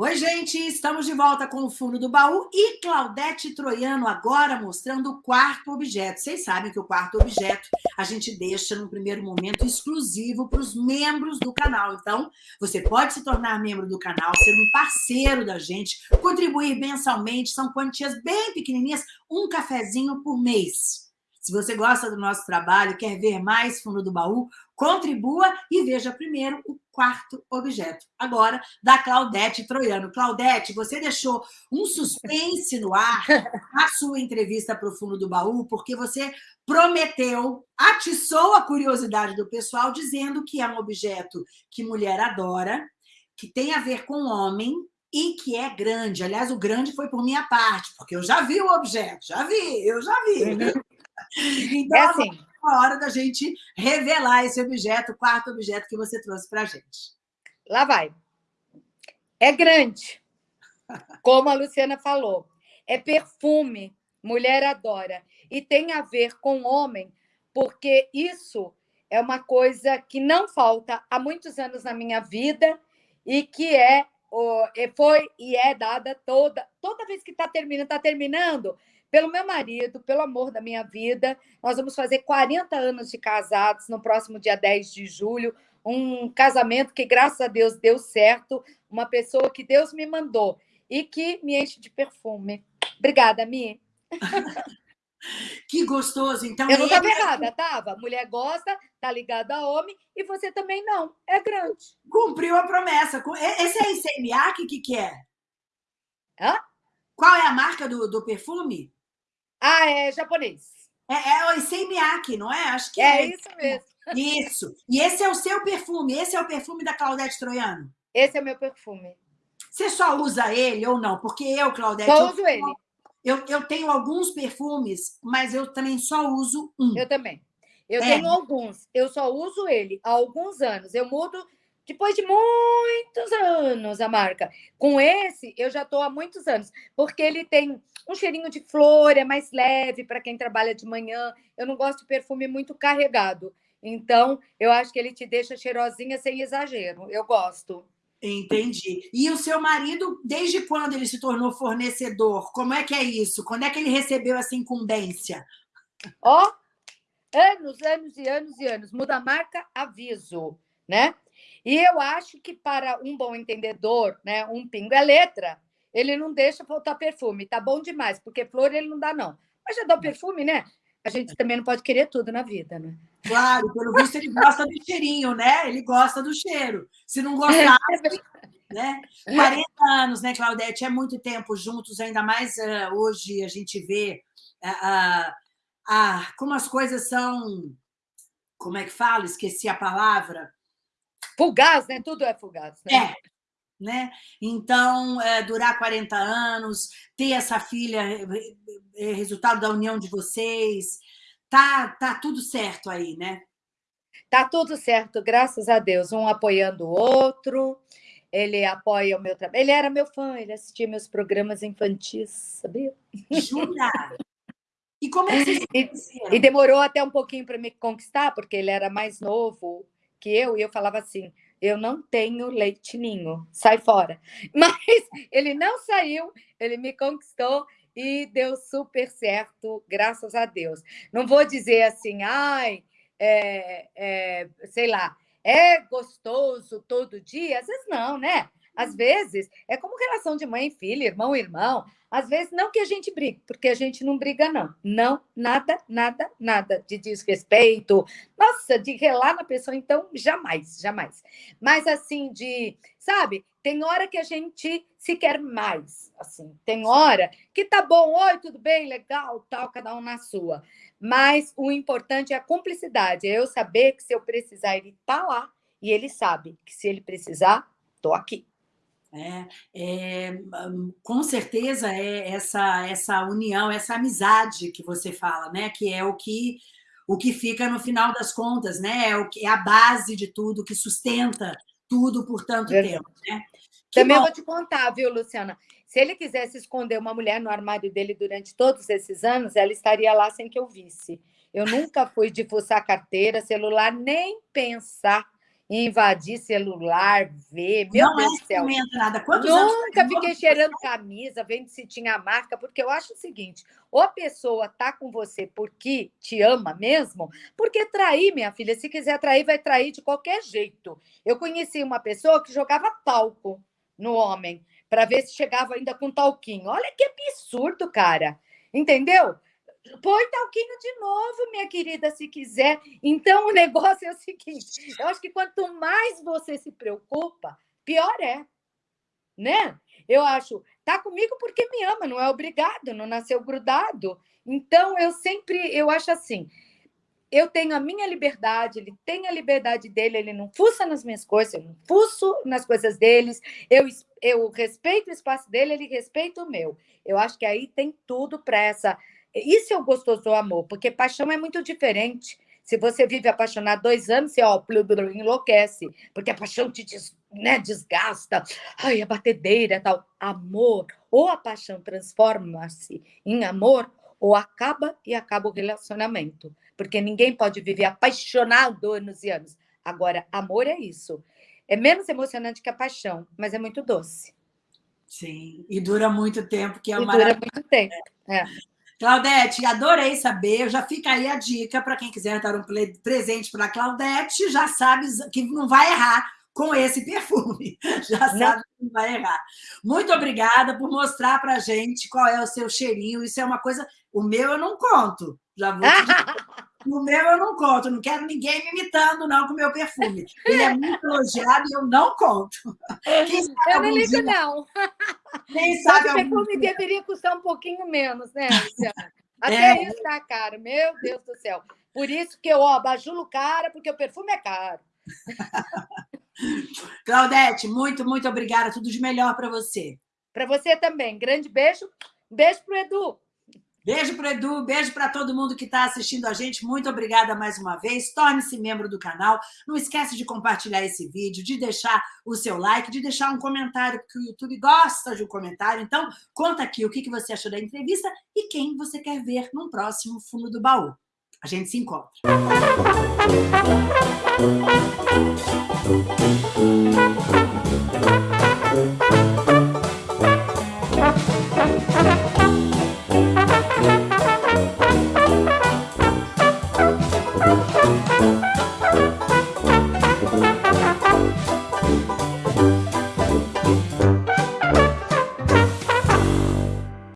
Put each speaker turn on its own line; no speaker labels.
Oi, gente, estamos de volta com o fundo do baú e Claudete Troiano agora mostrando o quarto objeto. Vocês sabem que o quarto objeto a gente deixa no primeiro momento exclusivo para os membros do canal. Então, você pode se tornar membro do canal, ser um parceiro da gente, contribuir mensalmente, são quantias bem pequenininhas, um cafezinho por mês. Se você gosta do nosso trabalho, quer ver mais fundo do baú, contribua e veja primeiro o quarto objeto. Agora, da Claudete Troiano. Claudete, você deixou um suspense no ar a sua entrevista para o fundo do baú, porque você prometeu, atiçou a curiosidade do pessoal, dizendo que é um objeto que mulher adora, que tem a ver com homem, e que é grande. Aliás, o grande foi por minha parte, porque eu já vi o objeto, já vi, eu já vi. Uhum. Então, é assim. A hora da gente revelar esse objeto, o quarto objeto que você trouxe para a gente.
Lá vai. É grande, como a Luciana falou. É perfume, mulher adora. E tem a ver com homem, porque isso é uma coisa que não falta há muitos anos na minha vida e que é foi e é dada toda toda vez que está terminando, está terminando, pelo meu marido, pelo amor da minha vida. Nós vamos fazer 40 anos de casados no próximo dia 10 de julho. Um casamento que, graças a Deus, deu certo. Uma pessoa que Deus me mandou e que me enche de perfume. Obrigada, Mi.
Que gostoso. Então,
eu não estava errada, estava. Mulher gosta, tá ligada a homem, e você também não. É grande.
Cumpriu a promessa. Esse é ICMA, o que, que é?
Hã?
Qual é a marca do, do perfume?
Ah, é japonês.
É, é o Issei Miyake, não é? Acho que
é. É isso mesmo.
Isso. E esse é o seu perfume? Esse é o perfume da Claudete Troiano?
Esse é o meu perfume.
Você só usa ele ou não? Porque eu, Claudete...
Só uso eu, ele.
Eu, eu tenho alguns perfumes, mas eu também só uso um.
Eu também. Eu é. tenho alguns. Eu só uso ele há alguns anos. Eu mudo depois de muitos anos a marca. Com esse, eu já estou há muitos anos, porque ele tem um cheirinho de flor, é mais leve para quem trabalha de manhã. Eu não gosto de perfume muito carregado. Então, eu acho que ele te deixa cheirosinha sem exagero. Eu gosto.
Entendi. E o seu marido, desde quando ele se tornou fornecedor? Como é que é isso? Quando é que ele recebeu essa incumbência?
Ó, oh, anos, anos e anos e anos. Muda a marca, aviso, né? E eu acho que para um bom entendedor, né, um pingo é letra, ele não deixa faltar perfume. Tá bom demais, porque flor ele não dá, não. Mas já dá o perfume, né? A gente também não pode querer tudo na vida, né?
Claro, pelo visto ele gosta do cheirinho, né? Ele gosta do cheiro. Se não gostar, né? 40 anos, né, Claudete? É muito tempo juntos, ainda mais uh, hoje a gente vê uh, uh, como as coisas são. Como é que fala? Esqueci a palavra
Fugaz, né? Tudo é fugaz.
Né? É. Né? Então, é, durar 40 anos, ter essa filha, é, é, resultado da união de vocês, tá, tá tudo certo aí, né?
Tá tudo certo, graças a Deus. Um apoiando o outro, ele apoia o meu trabalho. Ele era meu fã, ele assistia meus programas infantis, sabia?
Jura? E como é que vocês
e, e demorou até um pouquinho para me conquistar, porque ele era mais novo que eu, e eu falava assim: eu não tenho leite ninho, sai fora. Mas ele não saiu, ele me conquistou e deu super certo, graças a Deus. Não vou dizer assim, ai, é, é, sei lá, é gostoso todo dia? Às vezes não, né? Às vezes é como relação de mãe e filha, irmão e irmão. Às vezes, não que a gente brigue, porque a gente não briga, não. Não, nada, nada, nada de desrespeito. Nossa, de relar na pessoa, então, jamais, jamais. Mas, assim, de, sabe, tem hora que a gente se quer mais, assim. Tem hora que tá bom, oi, tudo bem, legal, tal, cada um na sua. Mas o importante é a cumplicidade, é eu saber que se eu precisar, ele tá lá, e ele sabe que se ele precisar, tô aqui.
É, é, com certeza é essa, essa união, essa amizade que você fala, né? que é o que, o que fica no final das contas, né? é, o que, é a base de tudo, que sustenta tudo por tanto é. tempo. Né?
Também bom. vou te contar, viu, Luciana? Se ele quisesse esconder uma mulher no armário dele durante todos esses anos, ela estaria lá sem que eu visse. Eu nunca fui de fuçar carteira, celular, nem pensar invadir celular, ver. Meu
não
Deus
é
do céu.
nada. Quantos
Nunca anos fiquei cheirando camisa, vendo se tinha marca, porque eu acho o seguinte: ou a pessoa tá com você porque te ama mesmo, porque trair, minha filha, se quiser trair, vai trair de qualquer jeito. Eu conheci uma pessoa que jogava talco no homem para ver se chegava ainda com talquinho. Olha que absurdo, cara. Entendeu? Põe talquinho de novo, minha querida, se quiser. Então, o negócio é o seguinte: eu acho que quanto mais você se preocupa, pior é. Né? Eu acho, tá comigo porque me ama, não é obrigado, não nasceu grudado. Então, eu sempre, eu acho assim, eu tenho a minha liberdade, ele tem a liberdade dele, ele não fuça nas minhas coisas, eu não fuço nas coisas deles, eu, eu respeito o espaço dele, ele respeita o meu. Eu acho que aí tem tudo para essa. Isso é o gostoso do amor, porque paixão é muito diferente. Se você vive apaixonado dois anos, você ó, enlouquece, porque a paixão te des, né, desgasta, ai, a batedeira tal. Amor, ou a paixão transforma-se em amor, ou acaba e acaba o relacionamento porque ninguém pode viver apaixonado anos e anos. Agora, amor é isso. É menos emocionante que a paixão, mas é muito doce.
Sim, e dura muito tempo, que é
uma Dura muito tempo. É.
Claudete, adorei saber. Já fica aí a dica para quem quiser dar um presente para a Claudete, já sabe que não vai errar com esse perfume. Já sabe que não vai errar. Muito obrigada por mostrar para gente qual é o seu cheirinho. Isso é uma coisa. O meu eu não conto. Já vou No meu eu não conto, não quero ninguém me imitando, não, com o meu perfume. Ele é muito elogiado e eu não conto.
eu não ligo, dia... não. Quem sabe. O perfume dia... deveria custar um pouquinho menos, né, Luciana? Até é. isso tá caro, meu Deus do céu. Por isso que eu ó, bajulo cara, porque o perfume é caro.
Claudete, muito, muito obrigada. Tudo de melhor para você.
Para você também. Grande beijo. Beijo para o Edu.
Beijo para Edu, beijo para todo mundo que está assistindo a gente. Muito obrigada mais uma vez. Torne-se membro do canal. Não esquece de compartilhar esse vídeo, de deixar o seu like, de deixar um comentário, porque o YouTube gosta de um comentário. Então, conta aqui o que você achou da entrevista e quem você quer ver no próximo Fundo do Baú. A gente se encontra.